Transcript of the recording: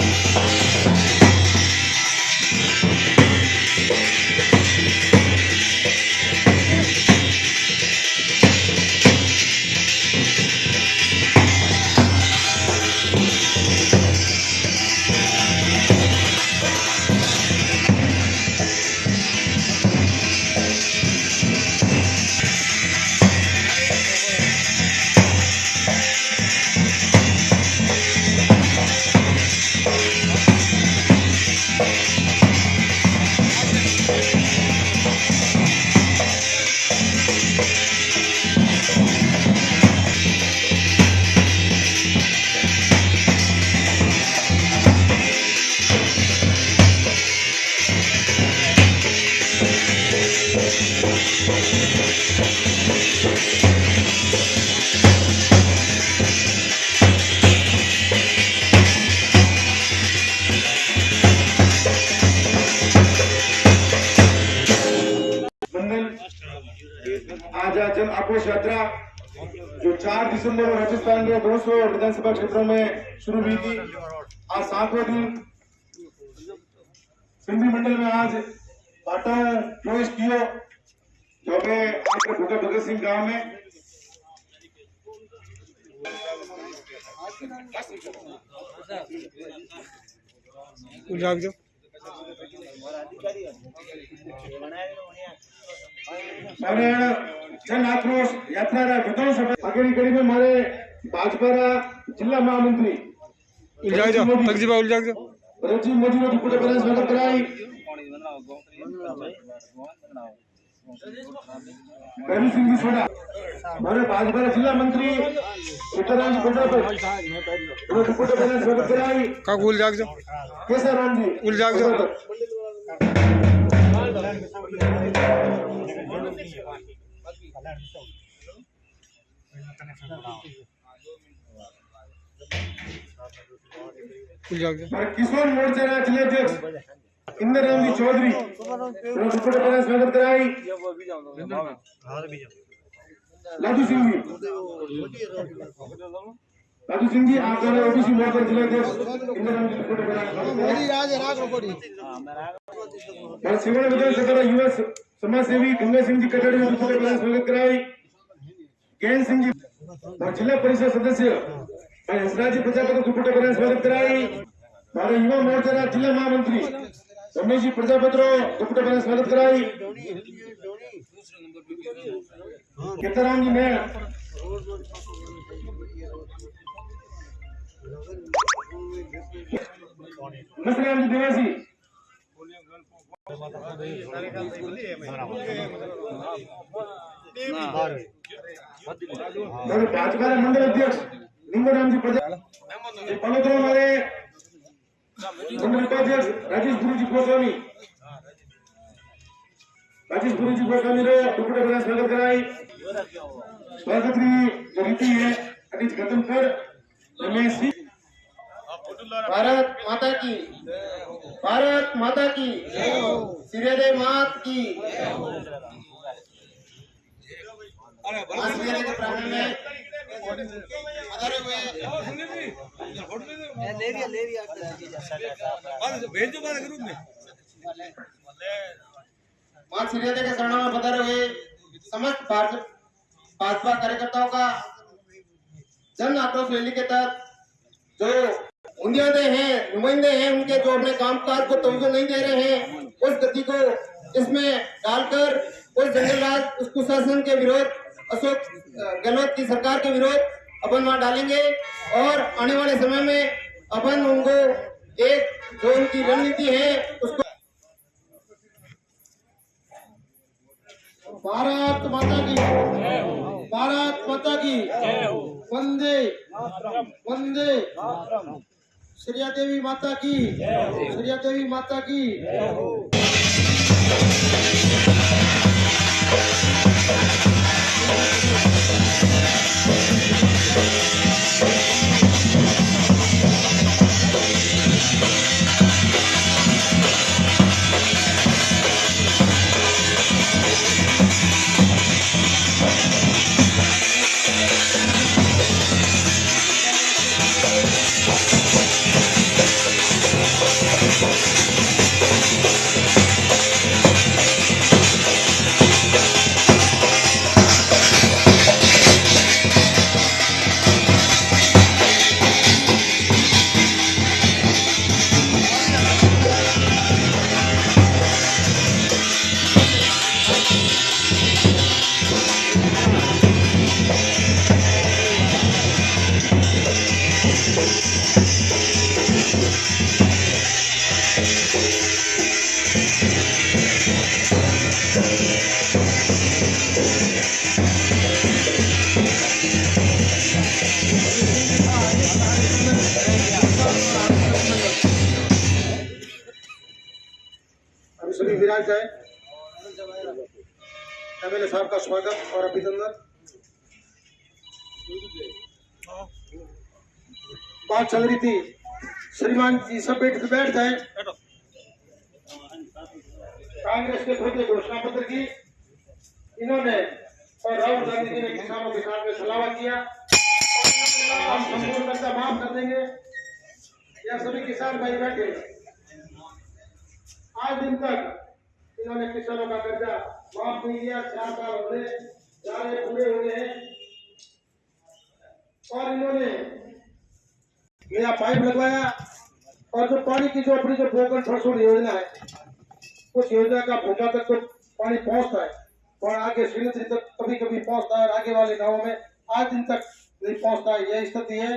Música आक्रोश यात्रा जो 4 दिसंबर को राजस्थान के दो सौ विधानसभा क्षेत्रों में शुरू हुई थी, आज सातवें दिन सिंधी मंडल में आज पाटाओं प्रवेश किया जो हमें भगत सिंह गाँव में जाग जाओ નારાયણ જન આક્રોશ યાત્રાના વિધાનસભા આગળની કડીમાં મારે ભાજપાના જિલ્લા મહામંત્રી ઉલજાગજો તકજીબા ઉલજાગજો રજી મોદીનો રિપોર્ટ કરે સ્વાગત કરાય કરણ સિંહ સોડા મારે ભાજપાના જિલ્લા મંત્રી સીતારામજી કોટાપર એનો રિપોર્ટ કરે સ્વાગત કરાય કાકુ ઉલજાગજો કેસારામજી हाँ, किसान मोर्चा राष्ट्रीय अध्यक्ष इंदर राम जी चौधरी लाडू सिंह जी लाडू सिंह जी आप द्वारा ओबीसी मोर्चा जिला अध्यक्ष इंद्र राम जी सिंगल विधानसभा युवा समाज सेवी गंगा सिंह जी कटड़ में दूसरे प्रदेश स्वागत कराई। केन सिंह जी और जिला परिषद सदस्य और हंसराज जी प्रजापति दुपट्टे प्रदेश स्वागत कराई। हमारे युवा मोर्चा का जिला महामंत्री रमेश जी प्रजापति दुपट्टे प्रदेश स्वागत कराई। केतराम जी ने नसराम जी, देवासी। ભાજપાના મંડળ અધ્યક્ષ લીંગોરામજી પ્રજા એ પલોતરા મારે મંડળ ઉપાધ્યક્ષ રાજેશ ગુરુજી ગોસ્વામી राजेश गुरु जी को मेरे टुकड़े बना स्वागत कराई स्वागत की जो रीति है अभी खत्म कर रमेश जी भारत माता की। भारत माता की। सूर्योदय मात की। के प्रांगण में। हुए माँ। सूर्योदय के शरणों में पधारे हुए समस्त भाजपा भाजपा कार्यकर्ताओं का जन आक्रोश रैली के तहत जो बुनियादे हैं, नुमाइंदे हैं उनके जो अपने कामकाज को तवज्जो नहीं दे रहे हैं, उस गति को इसमें डालकर उस जंगल राज उस कुशासन के विरोध, अशोक गहलोत की सरकार के विरोध अपन वहाँ डालेंगे और आने वाले समय में अपन उनको एक जो उनकी रणनीति है, उसको भारत माता की। भारत माता की। वंदे। वंदे। સૂર્યાદેવી માતા કી. સૂર્યાદેવી માતા કી. एमएलए साहब का स्वागत और अभिनंदन बात चल रही थी। श्रीमान जी सब बैठ बैठ जाए कांग्रेस के खुद घोषणा पत्र की। इन्होंने और राहुल गांधी जी ने किसानों के साथ में सलावा किया। हम संपूर्ण कर्जा माफ़ कर देंगे। यह सभी किसान भाई बैठे। आज दिन तक इन्होंने किसानों का कर्जा माफ़ नहीं किया चार साल होने जा रहे पूरे हुए हैं। और इन्होंने नया पाइप लगवाया और जो पानी की जो अपनी जो बोगन थ्रेशोल्ड योजना है, उस योजना का भूमा तक तो पानी पहुँचता है और आगे श्रीनगरी तक कभी कभी पहुँचता है और आगे वाले गाँव में आज दिन तक नहीं पहुँचता है। यह स्थिति है।